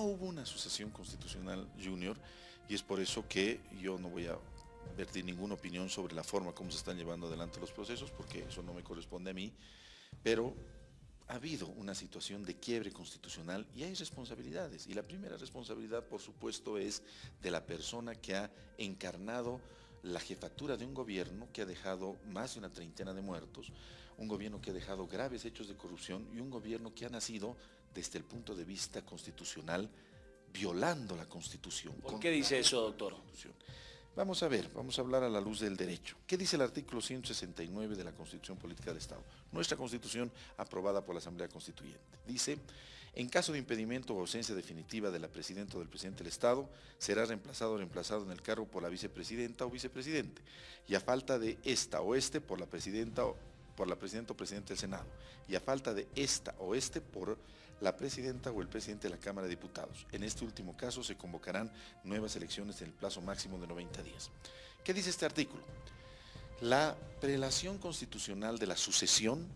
no hubo una sucesión constitucional junior y es por eso que yo no voy a vertir ninguna opinión sobre la forma como se están llevando adelante los procesos, porque eso no me corresponde a mí, pero ha habido una situación de quiebre constitucional y hay responsabilidades. Y la primera responsabilidad, por supuesto, es de la persona que ha encarnado la jefatura de un gobierno que ha dejado más de una treintena de muertos, un gobierno que ha dejado graves hechos de corrupción y un gobierno que ha nacido desde el punto de vista constitucional violando la Constitución. ¿Por qué dice eso, doctor? Vamos a ver, vamos a hablar a la luz del derecho. ¿Qué dice el artículo 169 de la Constitución Política del Estado? Nuestra Constitución aprobada por la Asamblea Constituyente. Dice, en caso de impedimento o ausencia definitiva de la Presidenta o del Presidente del Estado, será reemplazado o reemplazado en el cargo por la Vicepresidenta o Vicepresidente, y a falta de esta o este por la Presidenta o por la Presidenta o Presidente del Senado, y a falta de esta o este por la presidenta o el presidente de la Cámara de Diputados. En este último caso se convocarán nuevas elecciones en el plazo máximo de 90 días. ¿Qué dice este artículo? La prelación constitucional de la sucesión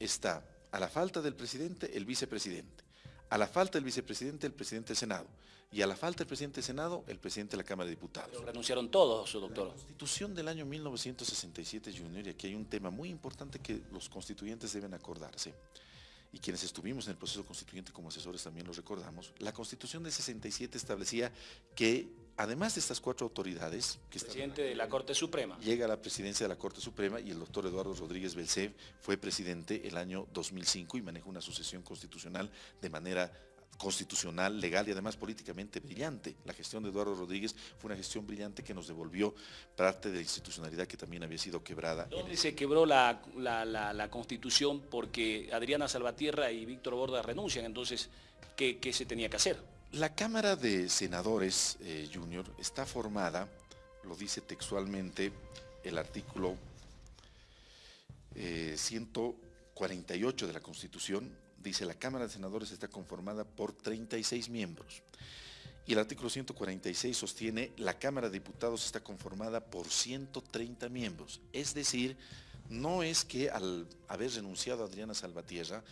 está a la falta del presidente, el vicepresidente. A la falta del vicepresidente, el presidente del Senado. Y a la falta del presidente del Senado, el presidente de la Cámara de Diputados. Pero renunciaron todos, doctor. La Constitución del año 1967, Junior, y aquí hay un tema muy importante que los constituyentes deben acordarse y quienes estuvimos en el proceso constituyente como asesores también lo recordamos, la Constitución de 67 establecía que además de estas cuatro autoridades... Que presidente de la Corte Suprema. Llega a la presidencia de la Corte Suprema y el doctor Eduardo Rodríguez Belcé fue presidente el año 2005 y manejó una sucesión constitucional de manera constitucional, legal y además políticamente brillante. La gestión de Eduardo Rodríguez fue una gestión brillante que nos devolvió parte de la institucionalidad que también había sido quebrada. ¿Dónde se quebró la, constitución porque Adriana Salvatierra y Víctor Borda renuncian? Entonces, ¿qué, se tenía que hacer? La Cámara de Senadores eh, Junior está formada, lo dice textualmente el artículo 148 eh, de la Constitución, dice la Cámara de Senadores está conformada por 36 miembros. Y el artículo 146 sostiene la Cámara de Diputados está conformada por 130 miembros. Es decir, no es que al haber renunciado Adriana Salvatierra,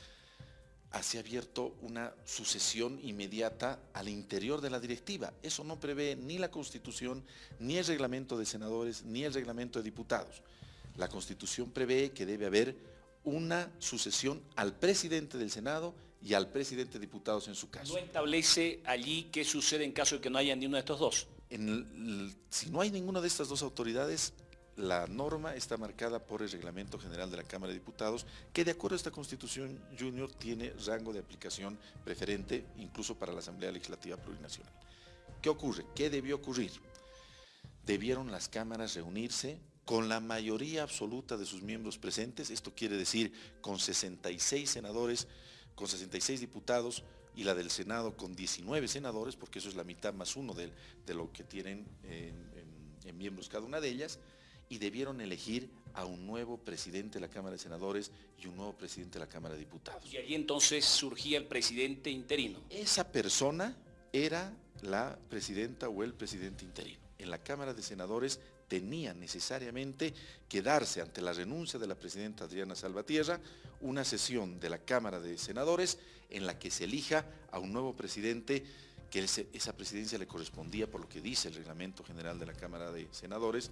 se ha abierto una sucesión inmediata al interior de la directiva. Eso no prevé ni la Constitución, ni el reglamento de senadores, ni el reglamento de diputados. La Constitución prevé que debe haber una sucesión al presidente del Senado y al presidente de diputados en su caso. ¿No establece allí qué sucede en caso de que no haya ninguno de estos dos? si no hay ninguna de estas dos autoridades, la norma está marcada por el Reglamento General de la Cámara de Diputados, que de acuerdo a esta Constitución Junior tiene rango de aplicación preferente incluso para la Asamblea Legislativa Plurinacional. ¿Qué ocurre? ¿Qué debió ocurrir? Debieron las cámaras reunirse con la mayoría absoluta de sus miembros presentes, esto quiere decir con 66 senadores, con 66 diputados y la del Senado con 19 senadores, porque eso es la mitad más uno de, lo que tienen en, miembros cada una de ellas, y debieron elegir a un nuevo presidente de la Cámara de Senadores y un nuevo presidente de la Cámara de Diputados. Y allí entonces surgía el presidente interino. Esa persona era la presidenta o el presidente interino. En la Cámara de Senadores tenía necesariamente que darse ante la renuncia de la presidenta Adriana Salvatierra una sesión de la Cámara de Senadores en la que se elija a un nuevo presidente que esa presidencia le correspondía por lo que dice el reglamento general de la Cámara de Senadores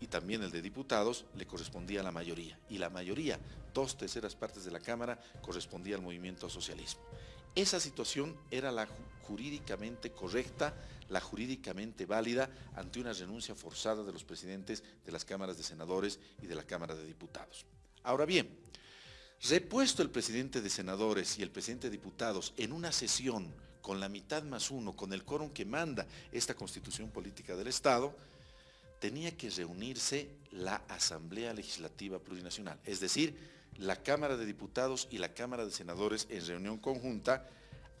y también el de diputados le correspondía a la mayoría y la mayoría, dos terceras partes de la Cámara correspondía al movimiento socialismo. Esa situación era la jurídicamente correcta, la jurídicamente válida ante una renuncia forzada de los presidentes de las cámaras de senadores y de la Cámara de Diputados. Ahora bien, repuesto el presidente de senadores y el presidente de diputados en una sesión con la mitad más uno, con el quórum que manda esta constitución política del Estado, tenía que reunirse la Asamblea Legislativa Plurinacional, es decir, la Cámara de Diputados y la Cámara de Senadores en reunión conjunta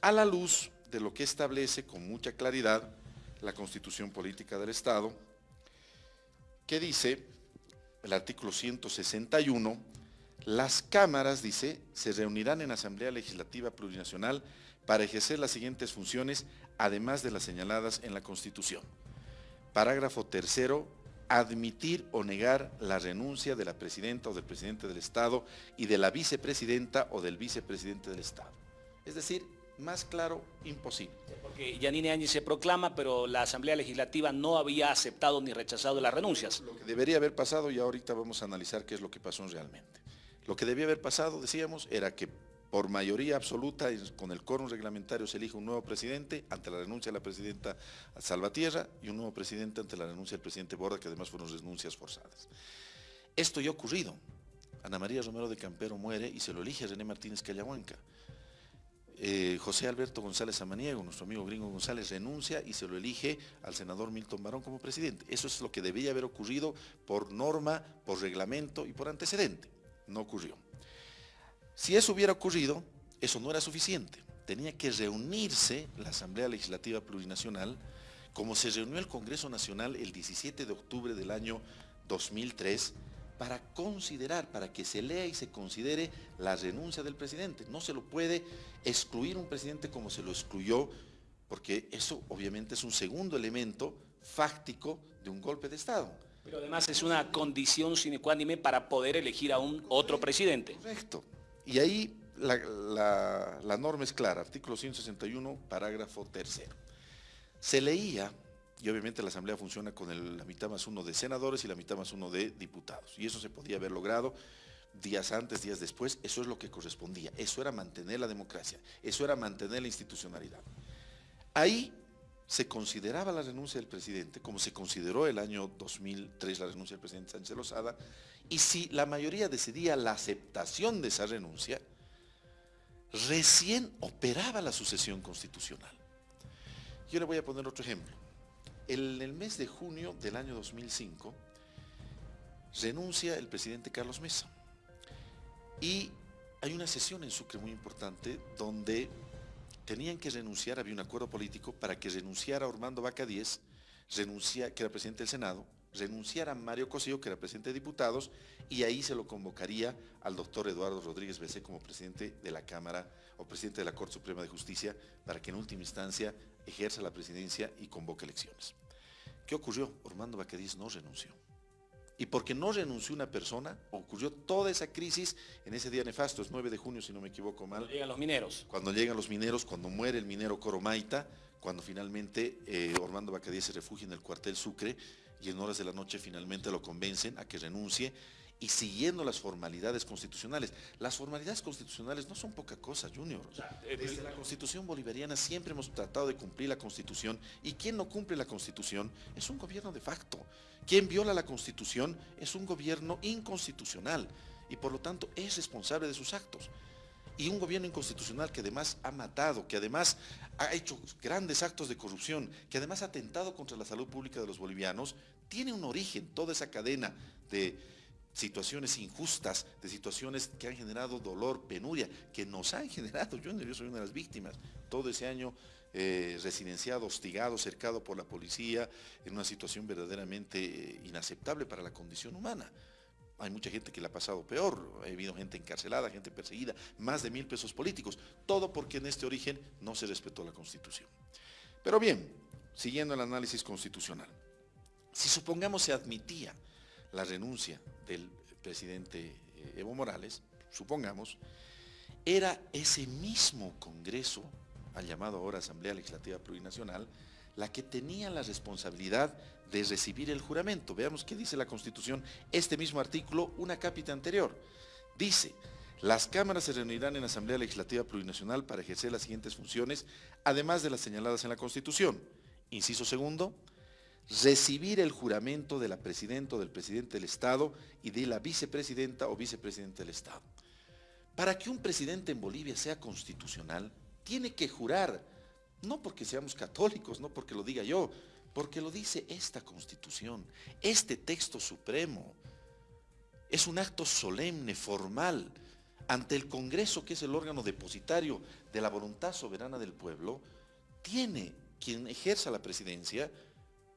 a la luz de lo que establece con mucha claridad la Constitución Política del Estado, que dice, el artículo 161, las cámaras, dice, se reunirán en Asamblea Legislativa Plurinacional para ejercer las siguientes funciones, además de las señaladas en la Constitución. Parágrafo tercero, admitir o negar la renuncia de la presidenta o del presidente del Estado y de la vicepresidenta o del vicepresidente del Estado. Es decir, más claro, imposible. Porque Yanine Áñez se proclama, pero la Asamblea Legislativa no había aceptado ni rechazado las renuncias. Lo que debería haber pasado, y ahorita vamos a analizar qué es lo que pasó realmente. Lo que debía haber pasado, decíamos, era que por mayoría absoluta, con el quórum reglamentario se elige un nuevo presidente ante la renuncia de la presidenta Salvatierra y un nuevo presidente ante la renuncia del presidente Borda, que además fueron renuncias forzadas. Esto ya ha ocurrido. Ana María Romero de Campero muere y se lo elige René Martínez Callahuanca. Eh, José Alberto González Amaniego, nuestro amigo gringo González, renuncia y se lo elige al senador Milton Barón como presidente. Eso es lo que debía haber ocurrido por norma, por reglamento y por antecedente. No ocurrió. Si eso hubiera ocurrido, eso no era suficiente. Tenía que reunirse la Asamblea Legislativa Plurinacional, como se reunió el Congreso Nacional el 17 de octubre del año 2003, para considerar, para que se lea y se considere la renuncia del presidente. No se lo puede excluir un presidente como se lo excluyó, porque eso obviamente es un segundo elemento fáctico de un golpe de Estado. Pero además es una condición sine qua non para poder elegir a un otro presidente. Correcto. Y ahí la, norma es clara, artículo 161, parágrafo tercero. Se leía y obviamente la Asamblea funciona con la mitad más uno de senadores y la mitad más uno de diputados. Y eso se podía haber logrado días antes, días después, eso es lo que correspondía. Eso era mantener la democracia, eso era mantener la institucionalidad. Ahí se consideraba la renuncia del presidente, como se consideró el año 2003 la renuncia del presidente Sánchez Lozada, y si la mayoría decidía la aceptación de esa renuncia, recién operaba la sucesión constitucional. Yo le voy a poner otro ejemplo. En el mes de junio del año 2005 renuncia el presidente Carlos Mesa y hay una sesión en Sucre muy importante donde tenían que renunciar, había un acuerdo político para que renunciara Ormando Vaca Díez, renuncia, que era presidente del Senado, renunciara Mario Cosillo, que era presidente de diputados, y ahí se lo convocaría al doctor Eduardo Rodríguez Becé como presidente de la Cámara o presidente de la Corte Suprema de Justicia para que en última instancia ejerza la presidencia y convoque elecciones. ¿Qué ocurrió? Ormando Bacadís no renunció. Y porque no renunció una persona, ocurrió toda esa crisis en ese día nefasto, es 9 de junio si no me equivoco mal. Cuando llegan los mineros. Cuando llegan los mineros, cuando muere el minero Coromaita, cuando finalmente eh, Ormando Bacadís se refugia en el cuartel Sucre y en horas de la noche finalmente lo convencen a que renuncie y siguiendo las formalidades constitucionales. Las formalidades constitucionales no son poca cosa, Junior. Eh, Desde la Constitución bolivariana siempre hemos tratado de cumplir la Constitución y quien no cumple la Constitución es un gobierno de facto. Quien viola la Constitución es un gobierno inconstitucional y por lo tanto es responsable de sus actos. Y un gobierno inconstitucional que además ha matado, que además ha hecho grandes actos de corrupción, que además ha atentado contra la salud pública de los bolivianos, tiene un origen, toda esa cadena de situaciones injustas, de situaciones que han generado dolor, penuria, que nos han generado, yo, yo soy una de las víctimas, todo ese año eh, residenciado, hostigado, cercado por la policía, en una situación verdaderamente eh, inaceptable para la condición humana. Hay mucha gente que le ha pasado peor, ha habido gente encarcelada, gente perseguida, más de mil pesos políticos, todo porque en este origen no se respetó la Constitución. Pero bien, siguiendo el análisis constitucional, si supongamos se admitía la renuncia del presidente eh, Evo Morales, supongamos, era ese mismo Congreso, al llamado ahora Asamblea Legislativa Plurinacional, la que tenía la responsabilidad de recibir el juramento. Veamos qué dice la Constitución, este mismo artículo, una cápita anterior. Dice, las cámaras se reunirán en Asamblea Legislativa Plurinacional para ejercer las siguientes funciones, además de las señaladas en la Constitución. Inciso segundo, recibir el juramento de la presidenta o del presidente del Estado y de la vicepresidenta o vicepresidente del Estado. Para que un presidente en Bolivia sea constitucional, tiene que jurar, no porque seamos católicos, no porque lo diga yo, porque lo dice esta constitución, este texto supremo. Es un acto solemne, formal, ante el Congreso, que es el órgano depositario de la voluntad soberana del pueblo, tiene quien ejerza la presidencia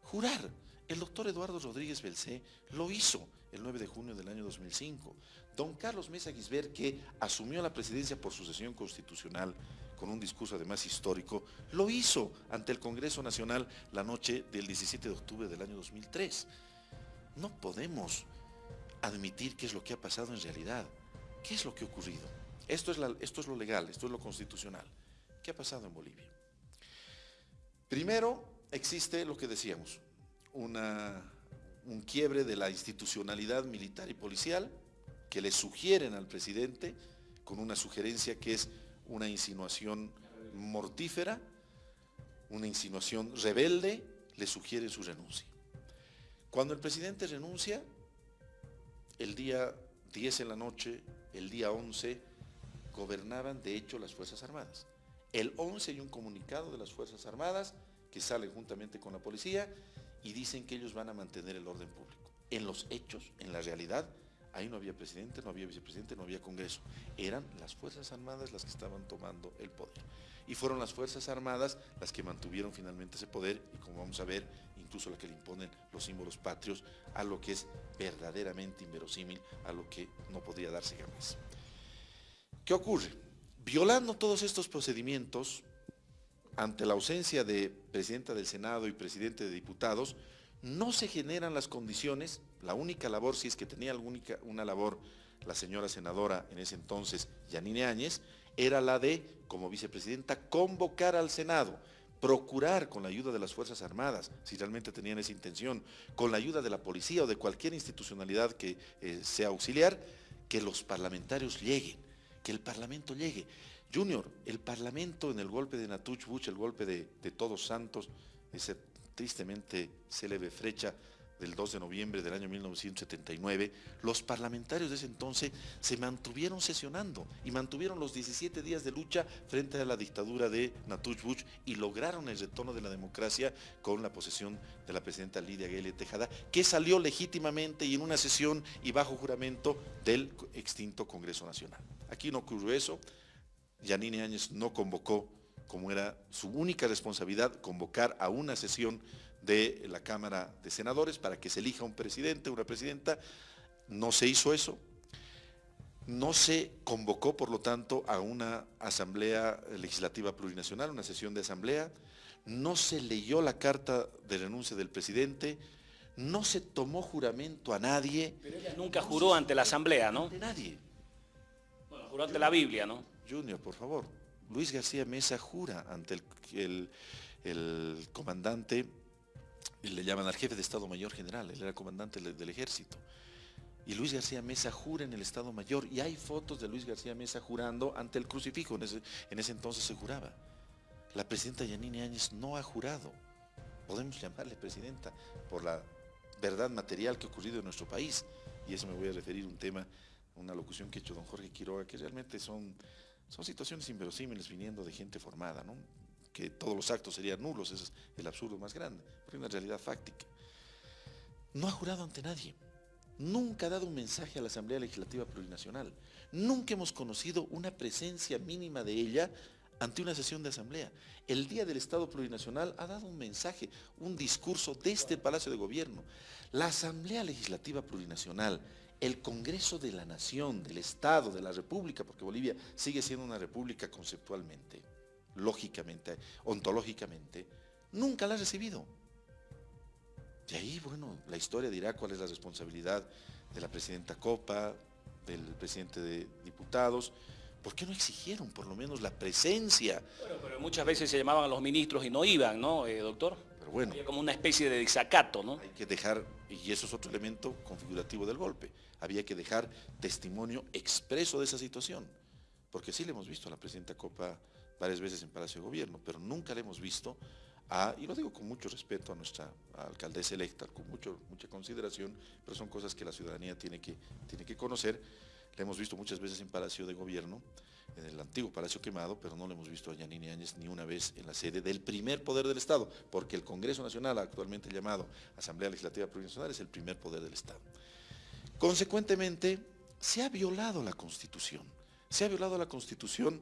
jurar. El doctor Eduardo Rodríguez Belcé lo hizo el 9 de junio del año 2005. Don Carlos Mesa Guisbert, que asumió la presidencia por sucesión constitucional, con un discurso además histórico, lo hizo ante el Congreso Nacional la noche del 17 de octubre del año 2003. No podemos admitir qué es lo que ha pasado en realidad. ¿Qué es lo que ha ocurrido? Esto es, esto es lo legal, esto es lo constitucional. ¿Qué ha pasado en Bolivia? Primero, existe lo que decíamos, una, un quiebre de la institucionalidad militar y policial que le sugieren al presidente con una sugerencia que es una insinuación mortífera, una insinuación rebelde, le sugiere su renuncia. Cuando el presidente renuncia, el día 10 en la noche, el día 11, gobernaban de hecho las Fuerzas Armadas. El 11 hay un comunicado de las Fuerzas Armadas que salen juntamente con la policía y dicen que ellos van a mantener el orden público. En los hechos, en la realidad, ahí no había presidente, no había vicepresidente, no había congreso. Eran las Fuerzas Armadas las que estaban tomando el poder. Y fueron las Fuerzas Armadas las que mantuvieron finalmente ese poder y como vamos a ver, incluso la que le imponen los símbolos patrios a lo que es verdaderamente inverosímil, a lo que no podría darse jamás. ¿Qué ocurre? Violando todos estos procedimientos, ante la ausencia de presidenta del Senado y presidente de diputados, no se generan las condiciones, la única labor, si es que tenía alguna, una labor la señora senadora en ese entonces, Yanine Áñez, era la de, como vicepresidenta, convocar al Senado, procurar con la ayuda de las Fuerzas Armadas, si realmente tenían esa intención, con la ayuda de la policía o de cualquier institucionalidad que eh, sea auxiliar, que los parlamentarios lleguen, que el Parlamento llegue. Junior, el Parlamento en el golpe de Natuch Buch, el golpe de, Todos Santos, esa tristemente célebre fecha del 2 de noviembre del año 1979, los parlamentarios de ese entonces se mantuvieron sesionando y mantuvieron los 17 días de lucha frente a la dictadura de Natuch Buch y lograron el retorno de la democracia con la posesión de la presidenta Lidia Guele Tejada, que salió legítimamente y en una sesión y bajo juramento del extinto Congreso Nacional. Aquí no ocurrió eso, Yanine Áñez no convocó, como era su única responsabilidad, convocar a una sesión de la Cámara de Senadores para que se elija un presidente, una presidenta. No se hizo eso. No se convocó, por lo tanto, a una asamblea legislativa plurinacional, una sesión de asamblea. No se leyó la carta de renuncia del presidente. No se tomó juramento a nadie. Pero ella nunca juró ante la asamblea, ¿no? De nadie. Bueno, juró ante la Biblia, ¿no? Junior, por favor. Luis García Mesa jura ante el, comandante, le llaman al jefe de Estado Mayor General, él era comandante del, ejército. Y Luis García Mesa jura en el Estado Mayor y hay fotos de Luis García Mesa jurando ante el crucifijo, en ese, en ese entonces se juraba. La presidenta Yanine Áñez no ha jurado, podemos llamarle presidenta, por la verdad material que ha ocurrido en nuestro país. Y eso me voy a referir a un tema, una locución que ha hecho don Jorge Quiroga, que realmente son son situaciones inverosímiles viniendo de gente formada, ¿no? Que todos los actos serían nulos, ese es el absurdo más grande, porque es una realidad fáctica. No ha jurado ante nadie, nunca ha dado un mensaje a la Asamblea Legislativa Plurinacional, nunca hemos conocido una presencia mínima de ella ante una sesión de asamblea. El Día del Estado Plurinacional ha dado un mensaje, un discurso desde el Palacio de Gobierno. La Asamblea Legislativa Plurinacional el Congreso de la Nación, del Estado, de la República, porque Bolivia sigue siendo una república conceptualmente, lógicamente, ontológicamente, nunca la ha recibido. De ahí, bueno, la historia dirá cuál es la responsabilidad de la presidenta Copa, del presidente de diputados, ¿Por qué no exigieron por lo menos la presencia? Bueno, pero muchas veces se llamaban a los ministros y no iban, ¿no, eh, doctor? Pero bueno. Había como una especie de desacato, ¿no? Hay que dejar, y eso es otro elemento configurativo del golpe, había que dejar testimonio expreso de esa situación. Porque sí le hemos visto a la presidenta Copa varias veces en Palacio de Gobierno, pero nunca le hemos visto a, y lo digo con mucho respeto a nuestra alcaldesa electa, con mucho, mucha consideración, pero son cosas que la ciudadanía tiene que, tiene que conocer. Le hemos visto muchas veces en Palacio de Gobierno, en el antiguo Palacio Quemado, pero no le hemos visto a Yanine Áñez ni una vez en la sede del primer poder del Estado, porque el Congreso Nacional, actualmente llamado Asamblea Legislativa Provincial, es el primer poder del Estado. Consecuentemente, se ha violado la Constitución. Se ha violado la Constitución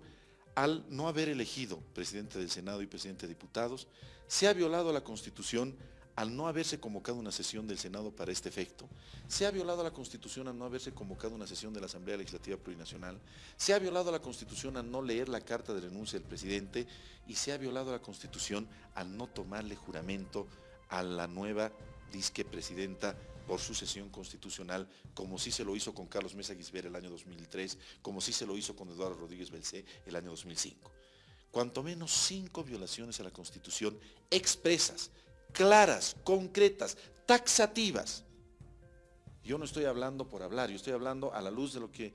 al no haber elegido presidente del Senado y presidente de diputados. Se ha violado la Constitución al no haberse convocado una sesión del Senado para este efecto, se ha violado la Constitución al no haberse convocado una sesión de la Asamblea Legislativa Plurinacional, se ha violado la Constitución al no leer la carta de renuncia del presidente y se ha violado la Constitución al no tomarle juramento a la nueva disque presidenta por sucesión constitucional, como sí se lo hizo con Carlos Mesa Guisbert el año 2003, como sí se lo hizo con Eduardo Rodríguez Belcé el año 2005. cuanto menos cinco violaciones a la Constitución expresas, claras, concretas, taxativas. Yo no estoy hablando por hablar, yo estoy hablando a la luz de lo que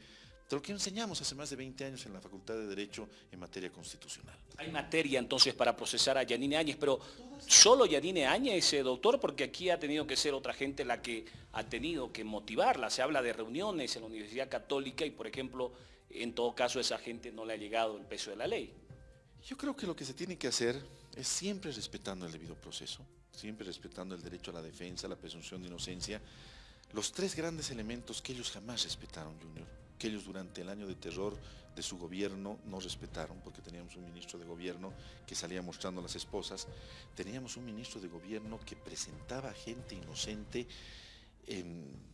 de lo que enseñamos hace más de 20 años en la Facultad de Derecho en materia constitucional. Hay materia entonces para procesar a Yanine Áñez, pero ¿solo Yanine Áñez, eh, doctor? Porque aquí ha tenido que ser otra gente la que ha tenido que motivarla. Se habla de reuniones en la Universidad Católica y, por ejemplo, en todo caso a esa gente no le ha llegado el peso de la ley. Yo creo que lo que se tiene que hacer es siempre respetando el debido proceso, siempre respetando el derecho a la defensa, la presunción de inocencia, los tres grandes elementos que ellos jamás respetaron, Junior que ellos durante el año de terror de su gobierno no respetaron, porque teníamos un ministro de gobierno que salía mostrando las esposas, teníamos un ministro de gobierno que presentaba gente inocente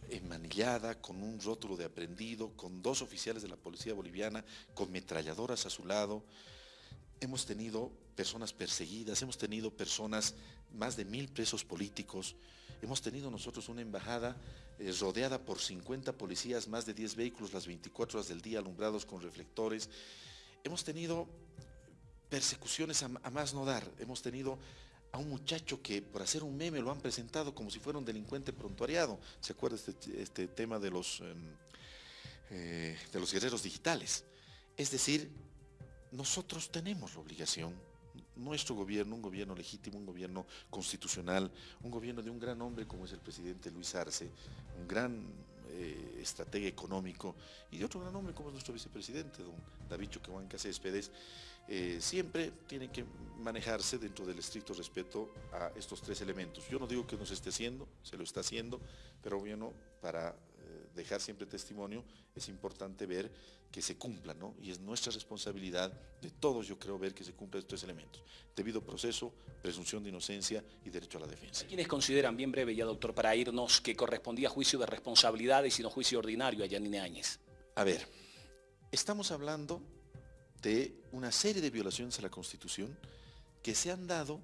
enmanillada, con un rótulo de aprendido, con dos oficiales de la policía boliviana, con metralladoras a su lado. Hemos tenido personas perseguidas, hemos tenido personas, más de mil presos políticos, hemos tenido nosotros una embajada eh, rodeada por 50 policías, más de 10 vehículos las 24 horas del día alumbrados con reflectores. Hemos tenido persecuciones a, más no dar. Hemos tenido a un muchacho que por hacer un meme lo han presentado como si fuera un delincuente prontuariado. ¿Se acuerda este, este tema de los, em, eh, de los guerreros digitales? Es decir, nosotros tenemos la obligación nuestro gobierno, un gobierno legítimo, un gobierno constitucional, un gobierno de un gran hombre como es el presidente Luis Arce, un gran eh, estratega económico, y de otro gran hombre como es nuestro vicepresidente, don David Choquehuanca Céspedes, eh, siempre tiene que manejarse dentro del estricto respeto a estos tres elementos. Yo no digo que no se esté haciendo, se lo está haciendo, pero bueno, para dejar siempre testimonio, es importante ver que se cumpla, ¿no? Y es nuestra responsabilidad de todos, yo creo, ver que se cumplan estos elementos. Debido proceso, presunción de inocencia y derecho a la defensa. ¿Quiénes consideran, bien breve ya, doctor, para irnos, que correspondía juicio de responsabilidades y no juicio ordinario a Yanine Áñez? A ver, estamos hablando de una serie de violaciones a la Constitución que se han dado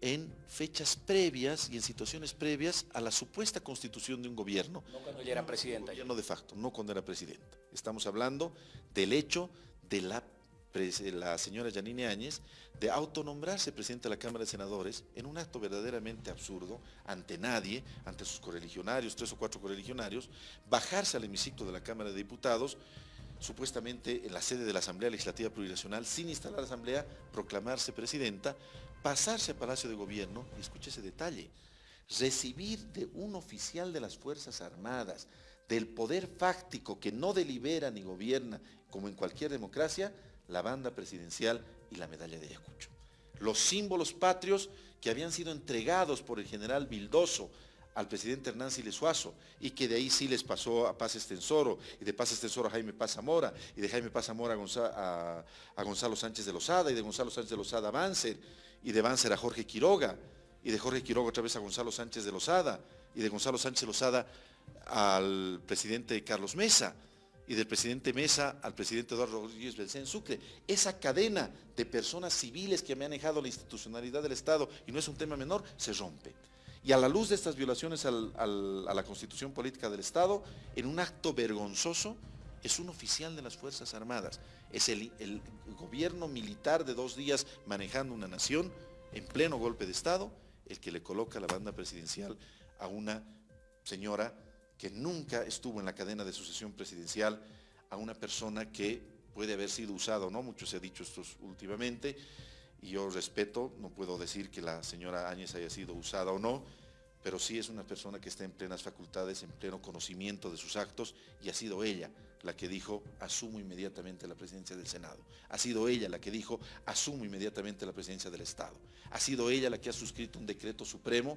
en fechas previas y en situaciones previas a la supuesta constitución de un gobierno. No cuando ella era presidenta. Gobierno de facto, no cuando era presidenta. Estamos hablando del hecho de la, la señora Yanine Áñez de autonombrarse presidenta de la Cámara de Senadores en un acto verdaderamente absurdo, ante nadie, ante sus correligionarios, tres o cuatro correligionarios, bajarse al hemiciclo de la Cámara de Diputados supuestamente en la sede de la Asamblea Legislativa Plurinacional, sin instalar la Asamblea, proclamarse presidenta, pasarse a Palacio de Gobierno, y escuche ese detalle, recibir de un oficial de las Fuerzas Armadas, del poder fáctico que no delibera ni gobierna, como en cualquier democracia, la banda presidencial y la medalla de Ayacucho. Los símbolos patrios que habían sido entregados por el general Vildoso al presidente Hernán Siles Suazo y que de ahí sí les pasó a Paz Estensoro y de Paz Estensoro a Jaime Paz Zamora y de Jaime Paz Zamora a, Gonzalo Sánchez de Lozada y de Gonzalo Sánchez de Lozada a Banzer y de Banzer a Jorge Quiroga, y de Jorge Quiroga otra vez a Gonzalo Sánchez de Lozada, y de Gonzalo Sánchez de Lozada al presidente Carlos Mesa, y del presidente Mesa al presidente Eduardo Rodríguez Belcén Sucre. Esa cadena de personas civiles que han manejado la institucionalidad del Estado, y no es un tema menor, se rompe. Y a la luz de estas violaciones a la constitución política del Estado, en un acto vergonzoso, es un oficial de las Fuerzas Armadas, es el, gobierno militar de dos días manejando una nación en pleno golpe de Estado, el que le coloca la banda presidencial a una señora que nunca estuvo en la cadena de sucesión presidencial, a una persona que puede haber sido usada o no, mucho se ha dicho esto últimamente, y yo respeto, no puedo decir que la señora Áñez haya sido usada o no, pero sí es una persona que está en plenas facultades, en pleno conocimiento de sus actos, y ha sido ella la que dijo, asumo inmediatamente la presidencia del Senado. Ha sido ella la que dijo, asumo inmediatamente la presidencia del Estado. Ha sido ella la que ha suscrito un decreto supremo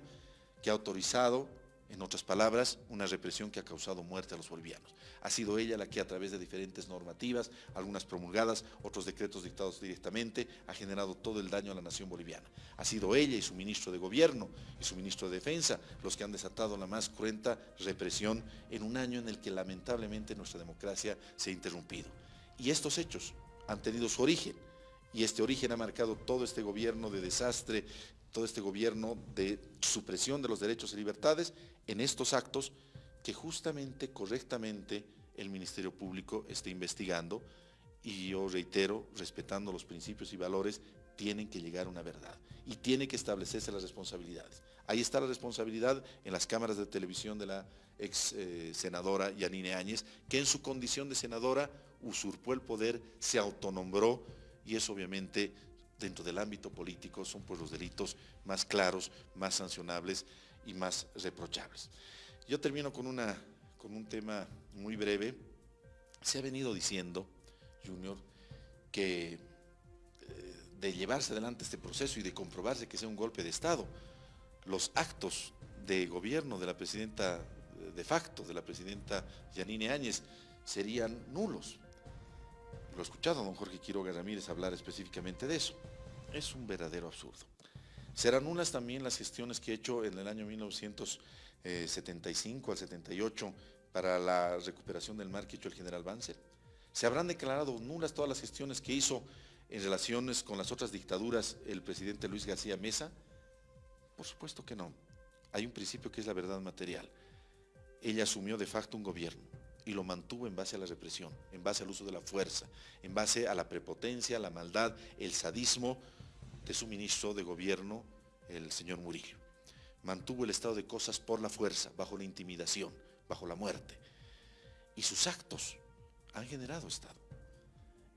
que ha autorizado en otras palabras, una represión que ha causado muerte a los bolivianos. Ha sido ella la que a través de diferentes normativas, algunas promulgadas, otros decretos dictados directamente, ha generado todo el daño a la nación boliviana. Ha sido ella y su ministro de gobierno y su ministro de defensa los que han desatado la más cruenta represión en un año en el que lamentablemente nuestra democracia se ha interrumpido. Y estos hechos han tenido su origen y este origen ha marcado todo este gobierno de desastre, todo este gobierno de supresión de los derechos y libertades en estos actos que justamente, correctamente, el Ministerio Público está investigando y yo reitero, respetando los principios y valores, tienen que llegar a una verdad y tiene que establecerse las responsabilidades. Ahí está la responsabilidad en las cámaras de televisión de la ex eh, senadora Yanine Áñez, que en su condición de senadora usurpó el poder, se autonombró y eso obviamente dentro del ámbito político son pues los delitos más claros, más sancionables y más reprochables. Yo termino con, una, con un tema muy breve. Se ha venido diciendo, Junior, que eh, de llevarse adelante este proceso y de comprobarse que sea un golpe de Estado, los actos de gobierno de la presidenta eh, de facto, de la presidenta Yanine Áñez, serían nulos. Lo he escuchado don Jorge Quiroga Ramírez hablar específicamente de eso. Es un verdadero absurdo. Serán nulas también las gestiones que he hecho en el año 1975 al 78 para la recuperación del mar que hecho el general Banzer. Se habrán declarado nulas todas las gestiones que hizo en relaciones con las otras dictaduras el presidente Luis García Mesa. Por supuesto que no. Hay un principio que es la verdad material. Ella asumió de facto un gobierno y lo mantuvo en base a la represión, en base al uso de la fuerza, en base a la prepotencia, la maldad, el sadismo de su ministro de gobierno, el señor Murillo. Mantuvo el estado de cosas por la fuerza, bajo la intimidación, bajo la muerte. Y sus actos han generado Estado.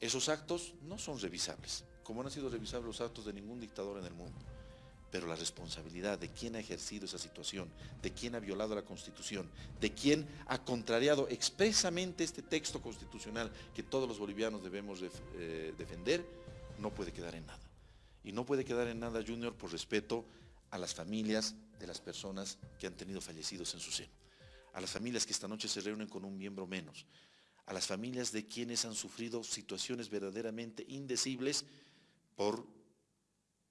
Esos actos no son revisables, como no han sido revisables los actos de ningún dictador en el mundo pero la responsabilidad de quién ha ejercido esa situación, de quién ha violado la Constitución, de quién ha contrariado expresamente este texto constitucional que todos los bolivianos debemos eh, defender, no puede quedar en nada. Y no puede quedar en nada, Junior, por respeto a las familias de las personas que han tenido fallecidos en su seno, a las familias que esta noche se reúnen con un miembro menos, a las familias de quienes han sufrido situaciones verdaderamente indecibles por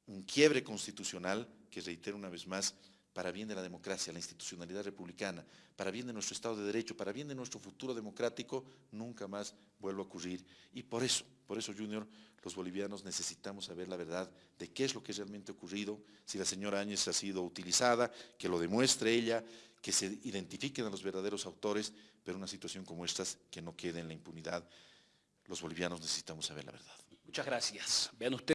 un quiebre constitucional que reitero una vez más, para bien de la democracia, la institucionalidad republicana, para bien de nuestro Estado de Derecho, para bien de nuestro futuro democrático, nunca más vuelva a ocurrir. Y por eso, por eso, Junior, los bolivianos necesitamos saber la verdad de qué es lo que realmente ha ocurrido, si la señora Áñez ha sido utilizada, que lo demuestre ella, que se identifiquen a los verdaderos autores, pero una situación como esta que no quede en la impunidad. Los bolivianos necesitamos saber la verdad. Muchas gracias. Vean ustedes.